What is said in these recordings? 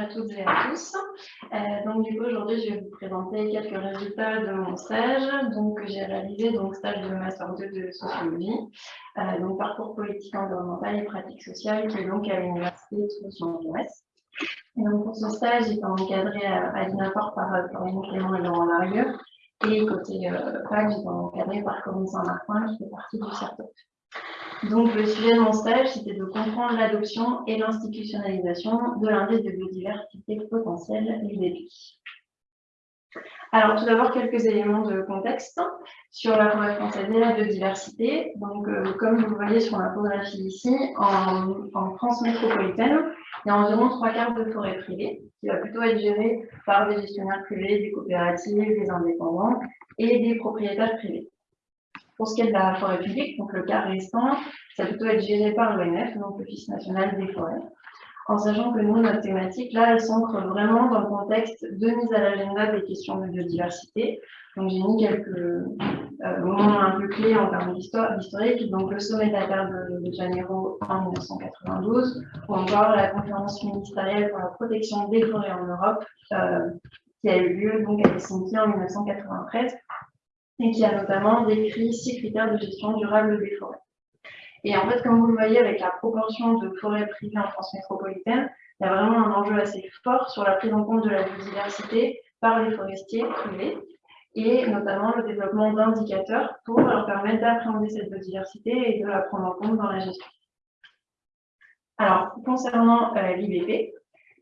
à toutes et à tous. Euh, donc du coup aujourd'hui je vais vous présenter quelques résultats de mon stage. Donc j'ai réalisé donc stage de master 2 de sociologie, euh, donc parcours politique environnementale et pratique sociale qui est donc à l'université de Toulouse-Ouest. Et donc pour ce stage j'étais encadrée à, à l'INAPOR par Corinne Clément et Laurent Larieux. Et côté euh, PAC, j'étais encadrée par Corinne Saint-Martin qui fait partie du CERTOP. Donc, le sujet de mon stage, c'était de comprendre l'adoption et l'institutionnalisation de l'indice de biodiversité potentielle, l'IDP. Alors, tout d'abord, quelques éléments de contexte sur la forêt française et la biodiversité. Donc, euh, comme vous voyez sur l'infographie ici, en, France métropolitaine, il y a environ trois quarts de forêt privée, qui va plutôt être gérée par des gestionnaires privés, des coopératives, des indépendants et des propriétaires privés. Pour ce qui est de la forêt publique, donc le cas restant, ça va plutôt être géré par l'ONF, donc l'Office national des forêts. En sachant que nous, notre thématique, là, elle s'ancre vraiment dans le contexte de mise à l'agenda des questions de biodiversité. Donc, j'ai mis quelques euh, moments un peu clés en termes d'historique. Donc, le sommet de la Terre de, Janeiro en 1992, ou encore la conférence ministérielle pour la protection des forêts en Europe, euh, qui a eu lieu donc à Helsinki en 1993 et qui a notamment décrit six critères de gestion durable des forêts. Et en fait, comme vous le voyez, avec la proportion de forêts privées en France métropolitaine, il y a vraiment un enjeu assez fort sur la prise en compte de la biodiversité par les forestiers privés et notamment le développement d'indicateurs pour leur permettre d'appréhender cette biodiversité et de la prendre en compte dans la gestion. Alors, concernant euh, l'IBP,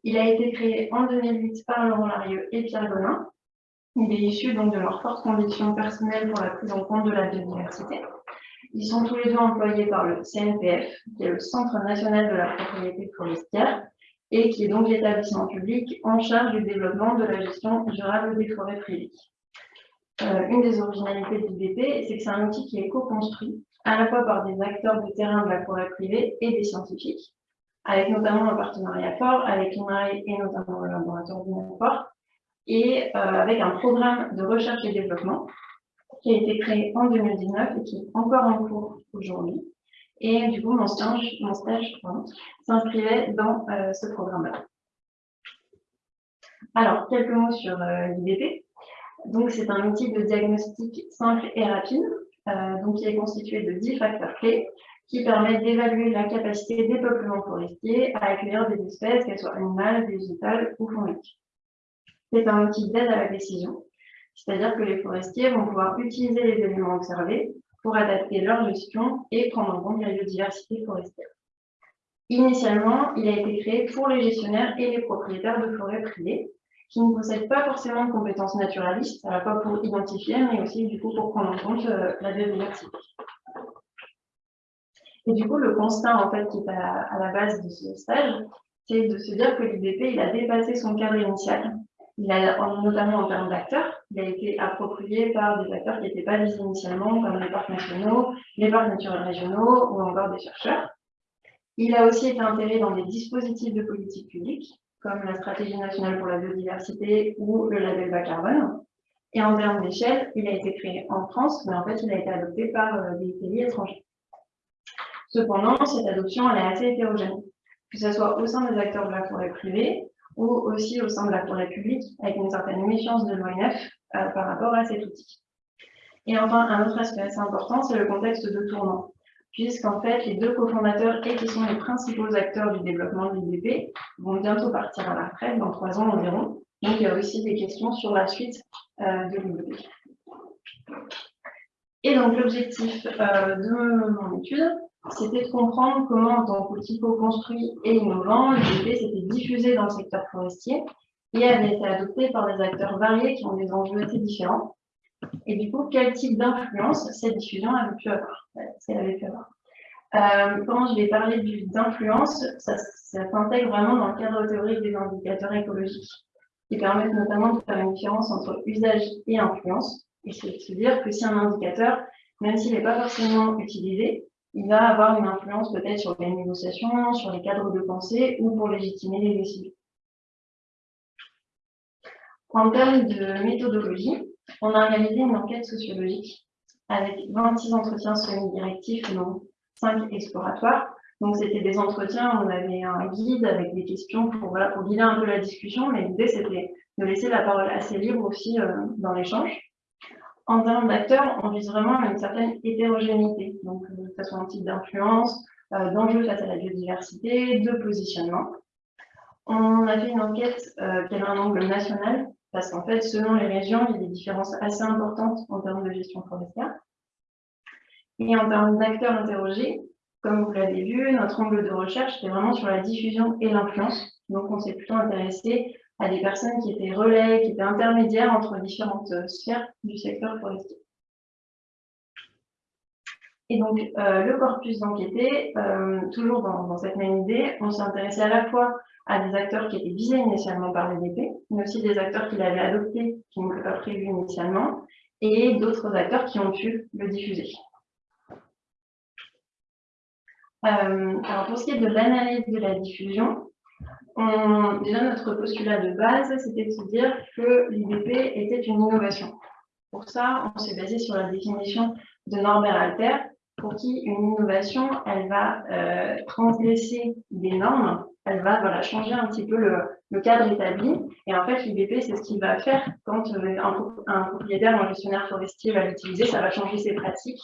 il a été créé en 2008 par Laurent Larieux et Pierre Gonin il est issu donc de leur forte conviction personnelle pour la prise en compte de la biodiversité. Ils sont tous les deux employés par le CNPF, qui est le Centre national de la propriété forestière, et qui est donc l'établissement public en charge du développement de la gestion durable des forêts privées. Euh, une des originalités de l'IDP, c'est que c'est un outil qui est co-construit à la fois par des acteurs de terrain de la forêt privée et des scientifiques, avec notamment un partenariat fort avec l'INRAE et notamment le laboratoire d'INAFOR, et euh, avec un programme de recherche et développement qui a été créé en 2019 et qui est encore en cours aujourd'hui. Et du coup, mon stage, mon stage s'inscrivait dans euh, ce programme-là. Alors, quelques mots sur euh, l'IDP. Donc, c'est un outil de diagnostic simple et rapide, donc qui est constitué de 10 facteurs clés qui permettent d'évaluer la capacité des peuplements forestiers à accueillir des espèces, qu'elles soient animales, végétales ou fongiques. C'est un outil d'aide à la décision, c'est-à-dire que les forestiers vont pouvoir utiliser les éléments observés pour adapter leur gestion et prendre en compte la biodiversité forestière. Initialement, il a été créé pour les gestionnaires et les propriétaires de forêts privées qui ne possèdent pas forcément de compétences naturalistes, à la fois pour identifier, mais aussi du coup pour prendre en compte euh, la biodiversité. Et du coup, le constat en fait qui est à, la base de ce stage, c'est de se dire que l'IDP il a dépassé son cadre initial il a, notamment en termes d'acteurs, il a été approprié par des acteurs qui n'étaient pas visés initialement, comme les parcs nationaux, les parcs naturels régionaux ou encore des chercheurs. Il a aussi été intégré dans des dispositifs de politique publique, comme la stratégie nationale pour la biodiversité ou le label bas carbone. Et en termes d'échelle, il a été créé en France, mais en fait, il a été adopté par euh, des pays étrangers. Cependant, cette adoption, elle est assez hétérogène, que ce soit au sein des acteurs de la forêt privée, ou aussi au sein de la forêt publique, avec une certaine méfiance de l'ONF euh, par rapport à cet outil. Et enfin, un autre aspect assez important, c'est le contexte de tournant, puisqu'en fait, les deux cofondateurs et qui sont les principaux acteurs du développement de l'IDP vont bientôt partir à la retraite, dans trois ans environ. Donc, il y a aussi des questions sur la suite euh, de l'IDP. Et donc, l'objectif euh, de mon étude, c'était de comprendre comment, en tant qu'outil co-construit et innovant, l'IDP s'était diffusé dans le secteur forestier et avait été adopté par des acteurs variés qui ont des enjeux assez différents. Et du coup, quel type d'influence cette diffusion avait pu avoir, avait pu avoir. Euh, quand je vais parler d'influence, ça, ça s'intègre vraiment dans le cadre théorique des indicateurs écologiques, qui permettent notamment de faire une différence entre usage et influence. Et c'est de se dire que si un indicateur, même s'il n'est pas forcément utilisé, il va avoir une influence peut-être sur les négociations, sur les cadres de pensée ou pour légitimer les décisions. En termes de méthodologie, on a réalisé une enquête sociologique avec 26 entretiens semi-directifs, non 5 exploratoires, Donc, c'était des entretiens, on avait un guide avec des questions pour, voilà, pour guider un peu la discussion, mais l'idée, c'était de laisser la parole assez libre aussi euh, dans l'échange. En termes d'acteurs, on vise vraiment une certaine hétérogénéité, donc euh, que ce soit un type d'influence, euh, d'enjeux face à la biodiversité, de positionnement. On a fait une enquête qui avait un angle national, parce qu'en fait, selon les régions, il y a des différences assez importantes en termes de gestion forestière. Et en termes d'acteurs interrogés, comme vous l'avez vu, notre angle de recherche était vraiment sur la diffusion et l'influence. Donc, on s'est plutôt intéressé à des personnes qui étaient relais, qui étaient intermédiaires entre différentes euh, sphères du secteur forestier. Et donc, euh, le corpus d'enquêté, euh, toujours dans, cette même idée, on s'est intéressé à la fois à des acteurs qui étaient visés initialement par l'EDP, mais aussi des acteurs qui l'avaient adopté, qui n'étaient pas prévus initialement, et d'autres acteurs qui ont pu le diffuser. Euh, alors pour ce qui est de l'analyse de la diffusion, déjà notre postulat de base, c'était de se dire que l'IDP était une innovation. Pour ça, on s'est basé sur la définition de Norbert Alter, pour qui une innovation, elle va euh, transgresser des normes, elle va changer un petit peu le, cadre établi. Et en fait, l'IDP, c'est ce qu'il va faire quand euh, un, un, propriétaire, un gestionnaire forestier va l'utiliser, ça va changer ses pratiques,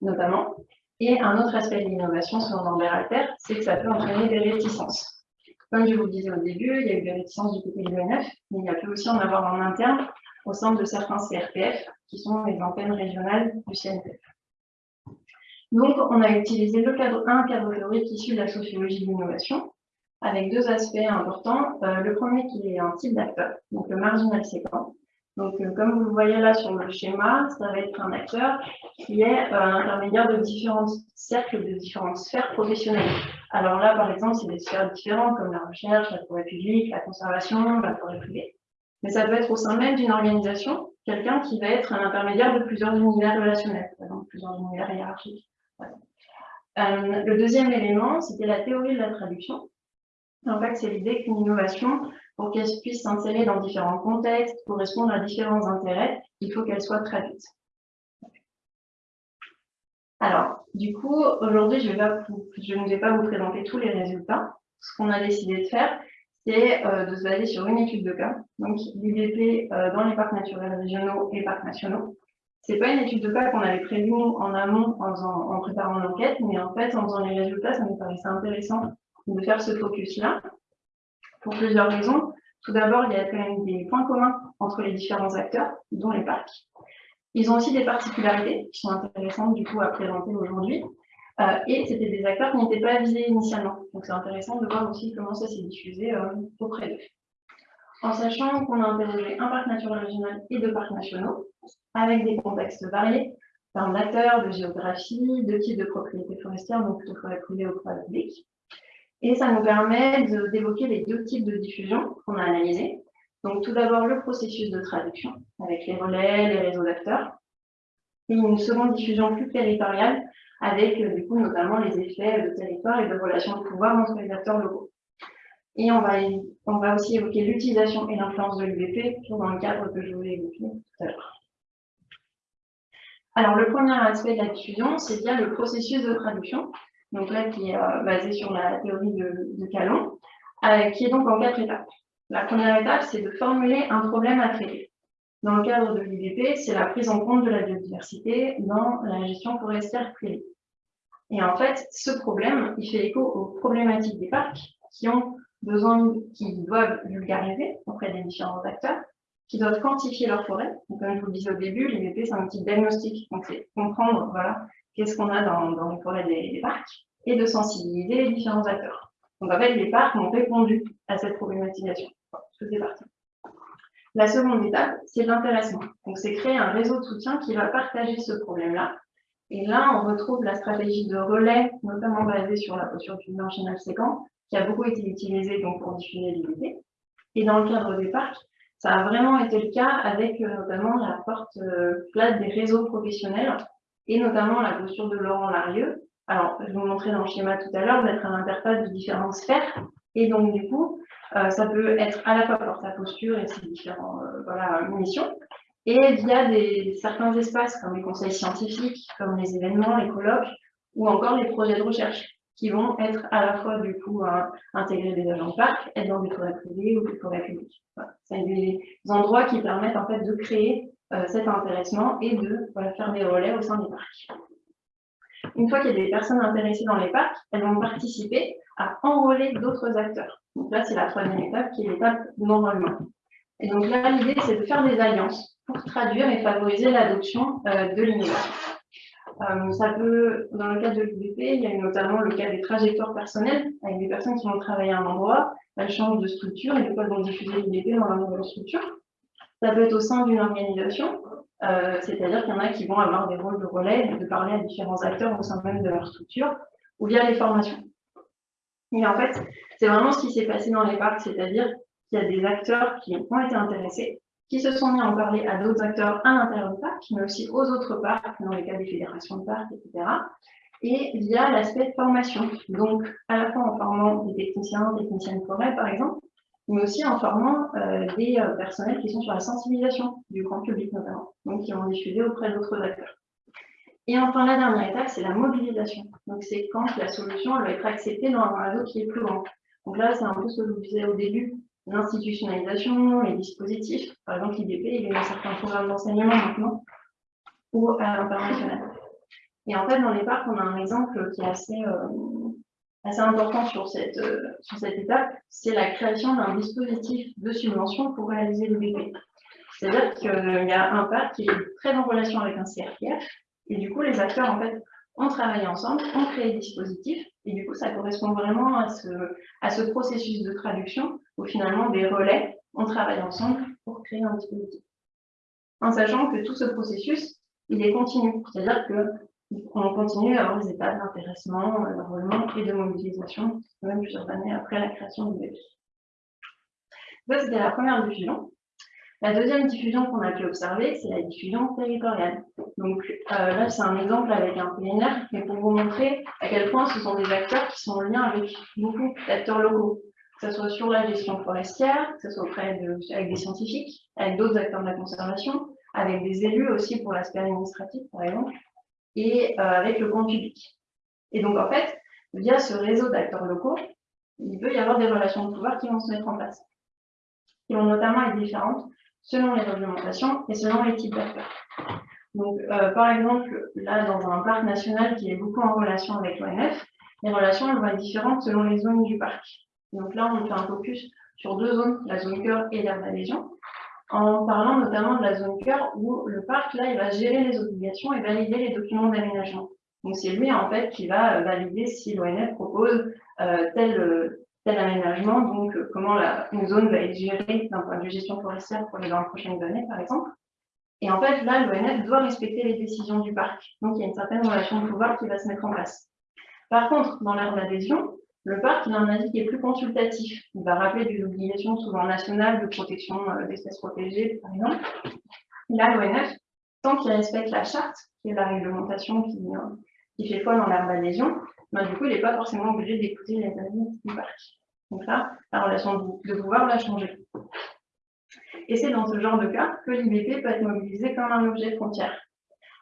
notamment. Et un autre aspect de l'innovation sur Norbert Alter, c'est que ça peut entraîner des réticences. Comme je vous le disais au début, il y a eu des réticences du côté de l'UNF, mais il y a pu aussi en avoir en interne au sein de certains CRPF, qui sont les antennes régionales du CNPF. Donc, on a utilisé le cadre, un cadre théorique issu de la sociologie de l'innovation, avec deux aspects importants. Euh, le premier qui est un type d'acteur, donc le marginal séquent, donc, euh, comme vous le voyez là sur le schéma, ça va être un acteur qui est euh, intermédiaire de différents cercles, de différentes sphères professionnelles. Alors là, par exemple, c'est des sphères différentes comme la recherche, la forêt publique, la conservation, la forêt privée. Mais ça peut être au sein même d'une organisation, quelqu'un qui va être un intermédiaire de plusieurs univers relationnels, par exemple plusieurs univers hiérarchiques. Euh, le deuxième élément, c'était la théorie de la traduction. En fait, c'est l'idée qu'une innovation pour qu'elle puisse s'insérer dans différents contextes, correspondre à différents intérêts, il faut qu'elle soit traduite. Alors, du coup, aujourd'hui, je, je, ne vais pas vous présenter tous les résultats. Ce qu'on a décidé de faire, c'est euh, de se baser sur une étude de cas, donc l'IDP euh, dans les parcs naturels régionaux et parcs nationaux. C'est pas une étude de cas qu'on avait prévue en amont en, en préparant l'enquête, mais en fait, en faisant les résultats, ça nous paraissait intéressant de faire ce focus-là pour plusieurs raisons. Tout d'abord, il y a quand même des points communs entre les différents acteurs, dont les parcs. Ils ont aussi des particularités qui sont intéressantes du coup à présenter aujourd'hui. Euh, et c'était des acteurs qui n'étaient pas visés initialement. Donc c'est intéressant de voir aussi comment ça s'est diffusé euh, auprès d'eux. En sachant qu'on a interrogé un parc naturel régional et deux parcs nationaux, avec des contextes variés, d'acteurs, de géographie, de types de propriété forestière, donc plutôt forêt privée ou forêt publique. Et ça nous permet d'évoquer les deux types de diffusion qu'on a analysés. Donc tout d'abord le processus de traduction avec les relais, les réseaux d'acteurs. Et une seconde diffusion plus territoriale avec euh, du coup notamment les effets de territoire et de relations de pouvoir entre les acteurs locaux. Et on va, on va aussi évoquer l'utilisation et l'influence de l'UBP, dans le cadre que je vous ai évoqué tout à l'heure. Alors, le premier aspect de la diffusion, c'est bien le processus de traduction donc là qui est euh, basé sur la théorie de, Calon, euh, qui est donc en quatre étapes. La première étape, c'est de formuler un problème à traiter. Dans le cadre de l'IDP, c'est la prise en compte de la biodiversité dans la gestion forestière privée. Et en fait, ce problème, il fait écho aux problématiques des parcs qui ont besoin, qui doivent vulgariser auprès des différents acteurs, qui doivent quantifier leur forêt. Donc, comme je vous le disais au début, l'IDP, c'est un petit diagnostic. Donc, c'est comprendre, voilà, qu'est-ce qu'on a dans, les forêts des, parcs, et de sensibiliser les différents acteurs. Donc en fait, les parcs ont répondu à cette problématisation. c'est parti. La seconde étape, c'est l'intéressement. Donc c'est créer un réseau de soutien qui va partager ce problème-là. Et là, on retrouve la stratégie de relais, notamment basée sur la posture du marginal séquent, qui a beaucoup été utilisée donc, pour diffuser l'idée. Et dans le cadre des parcs, ça a vraiment été le cas avec euh, notamment la porte euh, plate des réseaux professionnels et notamment la posture de Laurent Larieux. Alors, je vous montrer dans le schéma tout à l'heure d'être un interface de différentes sphères. Et donc, du coup, euh, ça peut être à la fois pour sa posture et ses différentes euh, voilà, missions, et via des, certains espaces comme les conseils scientifiques, comme les événements, les colloques, ou encore les projets de recherche. qui vont être à la fois du coup intégrer des agents de parc, être dans des forêts privées ou des forêts publiques. C'est des endroits qui permettent en fait de créer euh, cet intéressement et de faire des relais au sein des parcs. Une fois qu'il y a des personnes intéressées dans les parcs, elles vont participer à enrôler d'autres acteurs. Donc là, c'est la troisième étape qui est l'étape d'enrôlement. Et donc là, l'idée, c'est de faire des alliances pour traduire et favoriser l'adoption euh, de l'innovation. Euh, ça peut, dans le cadre de l'UBP, il y a notamment le cas des trajectoires personnelles, avec des personnes qui vont travailler à un endroit, elles changent de structure et coup elles vont diffuser l'UBP dans la nouvelle structure. Ça peut être au sein d'une organisation, euh, c'est-à-dire qu'il y en a qui vont avoir des rôles de relais, de parler à différents acteurs au sein même de leur structure, ou via les formations. Et en fait, c'est vraiment ce qui s'est passé dans les parcs, c'est-à-dire qu'il y a des acteurs qui ont été intéressés, qui se sont mis à en parler à d'autres acteurs à l'intérieur du parc, mais aussi aux autres parcs, dans les cas des fédérations de parcs, etc. Et via l'aspect formation, donc à la fois en formant des techniciens, techniciennes forêt par exemple, mais aussi en formant euh, des euh, personnels qui sont sur la sensibilisation du grand public notamment, donc qui vont diffuser auprès d'autres acteurs. Et enfin, la dernière étape, c'est la mobilisation. Donc, c'est quand la solution va être acceptée dans un réseau qui est plus grand. Donc là, c'est un peu ce que je vous disais au début, l'institutionnalisation, les dispositifs. Par exemple, l'IDP, il y a certains programmes d'enseignement maintenant, ou à l'international. Et en fait, dans les parcs, on a un exemple qui est assez, euh, assez important sur cette, euh, sur cette étape, c'est la création d'un dispositif de subvention pour réaliser l'IDP. C'est-à-dire qu'il y a un parc qui est très en relation avec un CRPF, et du coup, les acteurs, en fait, ont travaillé ensemble, ont créé des dispositifs, et du coup, ça correspond vraiment à ce, à ce processus de traduction où finalement des relais ont travaillé ensemble pour créer un dispositif. En sachant que tout ce processus, il est continu, c'est-à-dire qu'on continue à avoir des étapes d'intéressement, d'enrôlement et de mobilisation, même plusieurs années après la création du bébé. Ça, c'était la première diffusion. La deuxième diffusion qu'on a pu observer, c'est la diffusion territoriale. Donc euh, là, c'est un exemple avec un PNR, mais pour vous montrer à quel point ce sont des acteurs qui sont en lien avec beaucoup d'acteurs locaux, que ce soit sur la gestion forestière, que ce soit auprès de, avec des scientifiques, avec d'autres acteurs de la conservation, avec des élus aussi pour l'aspect administratif, par exemple, et euh, avec le grand public. Et donc, en fait, via ce réseau d'acteurs locaux, il peut y avoir des relations de pouvoir qui vont se mettre en place, qui vont notamment être différentes selon les réglementations et selon les types d'acteurs. Donc, euh, par exemple, là, dans un parc national qui est beaucoup en relation avec l'ONF, les relations vont être différentes selon les zones du parc. Donc là, on fait un focus sur deux zones, la zone cœur et l'aire d'adhésion, en parlant notamment de la zone cœur où le parc, là, il va gérer les obligations et valider les documents d'aménagement. Donc c'est lui, en fait, qui va euh, valider si l'ONF propose euh, tel, tel aménagement, donc euh, comment la, une zone va être gérée d'un point de vue gestion forestière pour les 20 prochaines années, par exemple. Et en fait, là, l'ONF doit respecter les décisions du parc. Donc, il y a une certaine relation de pouvoir qui va se mettre en place. Par contre, dans l'ère d'adhésion, le parc, il avis qui est plus consultatif. Il va rappeler des obligations souvent nationales de protection euh, d'espèces protégées, par exemple. Là, l'ONF, tant qu'il respecte la charte, qui est la réglementation qui, euh, fait foi dans l'ère d'adhésion, ben, du coup, il n'est pas forcément obligé d'écouter les avis du parc. Donc là, la relation de pouvoir va changer. Et c'est dans ce genre de cas que l'IBP peut être mobilisé comme un objet frontière.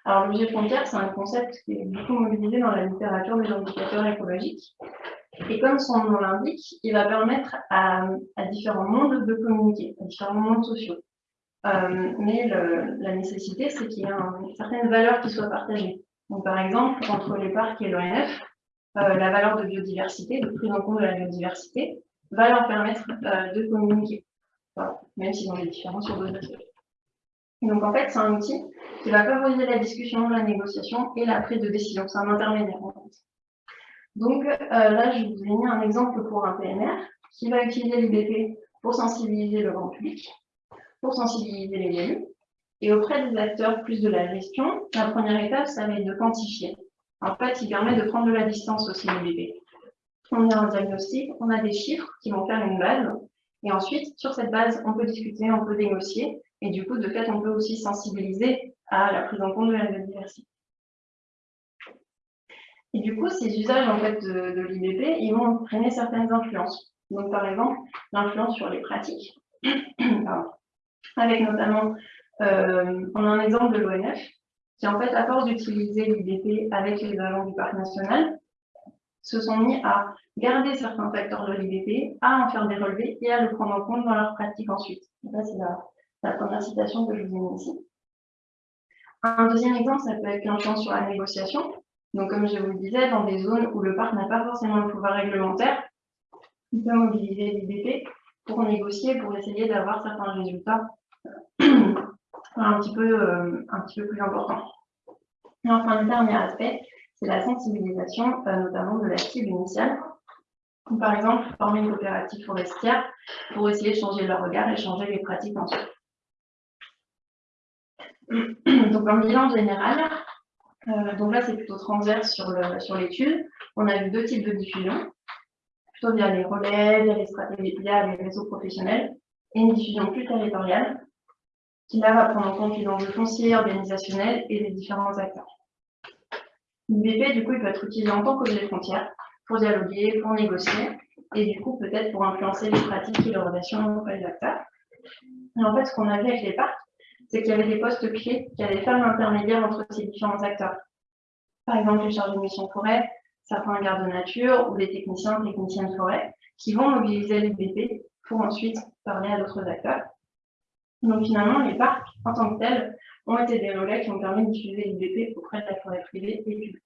Alors, l'objet frontière, c'est un concept qui est beaucoup mobilisé dans la littérature des indicateurs écologiques. Et comme son nom l'indique, il va permettre à, différents mondes de communiquer, à différents mondes sociaux. Euh, mais la nécessité, c'est qu'il y ait une certaine valeur qui soit partagée. Donc, par exemple, entre les parcs et l'ONF, euh, la valeur de biodiversité, de prise en compte de la biodiversité, va leur permettre euh, de communiquer, même s'ils ont des différences sur d'autres aspects. Donc en fait, c'est un outil qui va favoriser la discussion, la négociation et la prise de décision. C'est un intermédiaire en fait. Donc euh, là, je vous ai mis un exemple pour un PNR qui va utiliser l'IBP pour sensibiliser le grand public, pour sensibiliser les élus. Et auprès des acteurs plus de la gestion, la première étape, ça va être de quantifier. En fait, il permet de prendre de la distance aussi bébé. On a un diagnostic, on a des chiffres qui vont faire une base, et ensuite, sur cette base, on peut discuter, on peut négocier, et du coup, de fait, on peut aussi sensibiliser à la prise en compte de la biodiversité. Et du coup, ces usages en fait, de, l'IBP, ils vont entraîner certaines influences. Donc, par exemple, l'influence sur les pratiques, avec notamment, euh, on a un exemple de l'ONF, qui en fait, à force d'utiliser l'IDP avec les agents du parc national, se sont mis à garder certains facteurs de l'IBP, à en faire des relevés et à le prendre en compte dans leur pratique ensuite. Ça, c'est la, première citation que je vous ai mise ici. Un deuxième exemple, ça peut être l'influence sur la négociation. Donc, comme je vous le disais, dans des zones où le parc n'a pas forcément le pouvoir réglementaire, il peut mobiliser l'IBP pour négocier, pour essayer d'avoir certains résultats euh, un, petit peu, euh, un petit peu plus importants. Et enfin, le dernier aspect, c'est la sensibilisation, euh, notamment de la cible initiale. Par exemple, former une coopérative forestière pour essayer de changer leur regard et changer les pratiques ensuite. Donc, en bilan général, euh, donc là, c'est plutôt transverse sur l'étude. on a vu deux types de diffusion, plutôt via les relais, via les stratégies, via les réseaux professionnels, et une diffusion plus territoriale, qui là va prendre en compte les enjeux fonciers, organisationnels et les différents acteurs. L'IBP, du coup, il peut être utilisé en tant qu'objet frontière pour dialoguer, pour négocier, et du coup, peut-être pour influencer les pratiques et les relations entre les acteurs. Et en fait, ce qu'on a vu avec les parcs, c'est qu'il y avait des postes clés qui allaient faire l'intermédiaire entre ces différents acteurs. Par exemple, les chargés de mission forêt, certains gardes de nature ou les techniciens, techniciennes forêt, qui vont mobiliser l'IBP pour ensuite parler à d'autres acteurs. Donc finalement, les parcs, en tant que tels, ont été des relais qui ont permis de diffuser l'IBP auprès de la forêt privée et publique.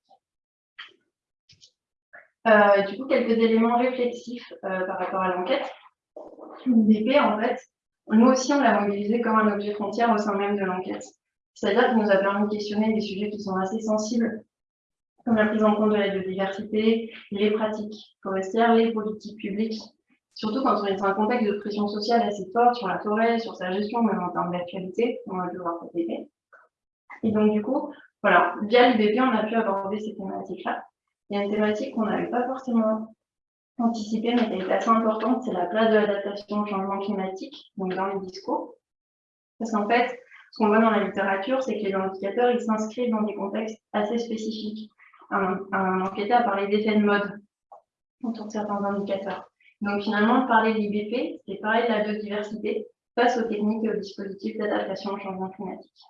Euh, du coup, quelques éléments réflexifs euh, par rapport à l'enquête. L'IBP, en fait, nous aussi, on l'a mobilisé comme un objet frontière au sein même de l'enquête. C'est-à-dire qu'il nous a permis de questionner des sujets qui sont assez sensibles, comme la prise en compte de la biodiversité, les pratiques forestières, les politiques publiques, surtout quand on est dans un contexte de pression sociale assez forte sur la forêt, sur sa gestion, même en termes d'actualité, on va devoir côté. Et donc, du coup, voilà, via l'IBP, on a pu aborder ces thématiques-là. Il y a une thématique qu'on n'avait pas forcément anticipée, mais a été assez importante, c'est la place de l'adaptation au changement climatique, donc dans les discours. Parce qu'en fait, ce qu'on voit dans la littérature, c'est que les indicateurs, ils s'inscrivent dans des contextes assez spécifiques. Un, un enquêteur a parlé d'effet de mode autour de certains indicateurs. Donc finalement, parler de l'IBP, c'est parler de la biodiversité face aux techniques et aux dispositifs d'adaptation au changement climatique.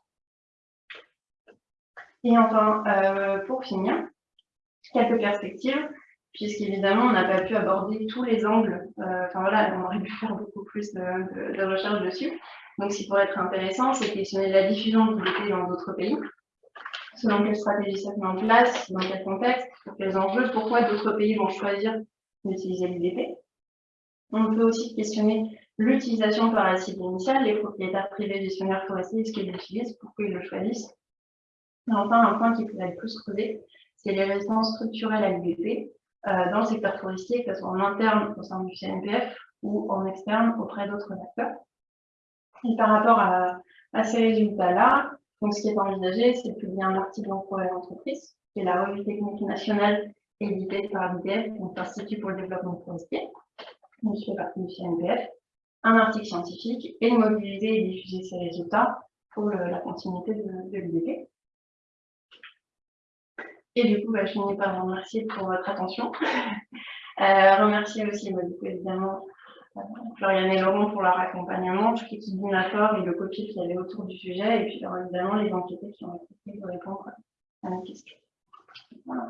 Et enfin, euh, pour finir, quelques perspectives puisqu'évidemment, on n'a pas pu aborder tous les angles. Euh, enfin voilà, on aurait pu faire beaucoup plus de, recherches dessus. Donc, ce qui pourrait être intéressant, c'est questionner la diffusion de l'IBP dans d'autres pays. Selon quelle stratégie ça met en place, dans quel contexte, pour quels enjeux, pourquoi d'autres pays vont choisir d'utiliser l'IBP. On peut aussi questionner l'utilisation par la cible initiale, les propriétaires privés gestionnaires forestiers, ce qu'ils l'utilisent, pourquoi ils le choisissent. Et enfin, un point qui pourrait être plus creusé, c'est les résistances structurelles à euh, dans le secteur forestier, que ce soit en interne au sein du CNPF ou en externe auprès d'autres acteurs. Et par rapport à, ces résultats-là, donc ce qui est envisagé, c'est de publier un article en projet d'entreprise, qui est la revue technique nationale éditée par l'IDF, donc l'Institut pour le développement forestier, donc je fais partie du CNPF, un article scientifique et mobiliser et diffuser ces résultats pour la continuité de, de l'IDP. Et du coup, bah, je finis par vous remercier pour votre attention. euh, remercier aussi, bah, évidemment, euh, Floriane et Laurent pour leur accompagnement, toute l'équipe d'Unafor et le copier qu'il y avait autour du sujet, et puis évidemment les enquêtés qui ont été de répondre à mes questions. Voilà.